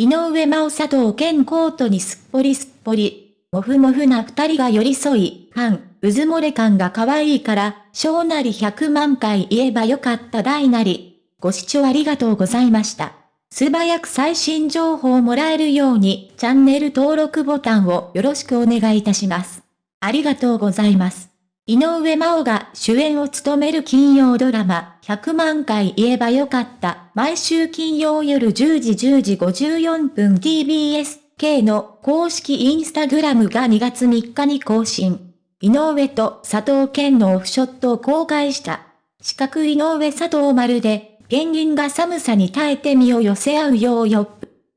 井上真央佐藤健コートにすっぽりすっぽり。もふもふな二人が寄り添い、半、うずもれ感が可愛いから、小なり100万回言えばよかった大なり。ご視聴ありがとうございました。素早く最新情報をもらえるように、チャンネル登録ボタンをよろしくお願いいたします。ありがとうございます。井上真央が主演を務める金曜ドラマ、100万回言えばよかった。毎週金曜夜10時10時54分 TBS-K の公式インスタグラムが2月3日に更新。井上と佐藤健のオフショットを公開した。四角井上佐藤丸で、ペンギンが寒さに耐えて身を寄せ合うようよ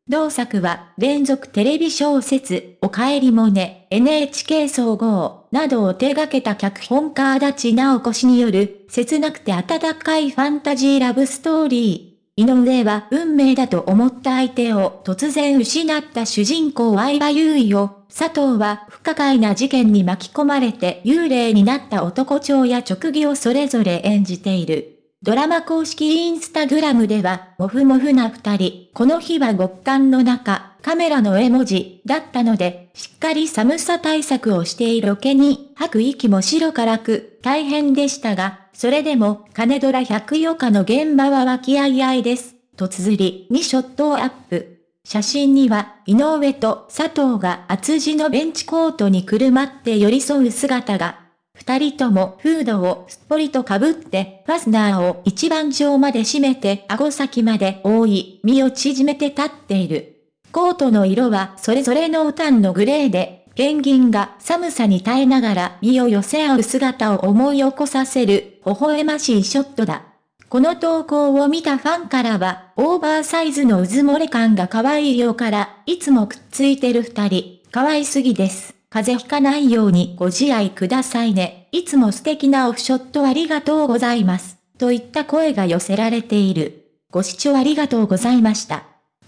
同作は連続テレビ小説、おかえりもね、NHK 総合などを手掛けた脚本家足立直子氏による切なくて温かいファンタジーラブストーリー。井上は運命だと思った相手を突然失った主人公相葉優衣を、佐藤は不可解な事件に巻き込まれて幽霊になった男長や直義をそれぞれ演じている。ドラマ公式インスタグラムでは、もふもふな二人、この日は極寒の中、カメラの絵文字だったので、しっかり寒さ対策をしているロケに、吐く息も白からく、大変でしたが、それでも、金ドラ百余日の現場は和気あいあいです。と綴りにショットをアップ。写真には、井上と佐藤が厚地のベンチコートにくるまって寄り添う姿が、二人ともフードをすっぽりと被って、ファスナーを一番上まで締めて顎先まで覆い、身を縮めて立っている。コートの色はそれぞれのウタンのグレーで、ペンギンが寒さに耐えながら身を寄せ合う姿を思い起こさせる、微笑ましいショットだ。この投稿を見たファンからは、オーバーサイズのうず漏れ感が可愛いようから、いつもくっついてる二人、可愛すぎです。風邪ひかないようにご自愛くださいね。いつも素敵なオフショットありがとうございます。といった声が寄せられている。ご視聴ありがとうございました。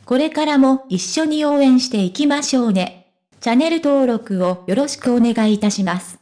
これからも一緒に応援していきましょうね。チャンネル登録をよろしくお願いいたします。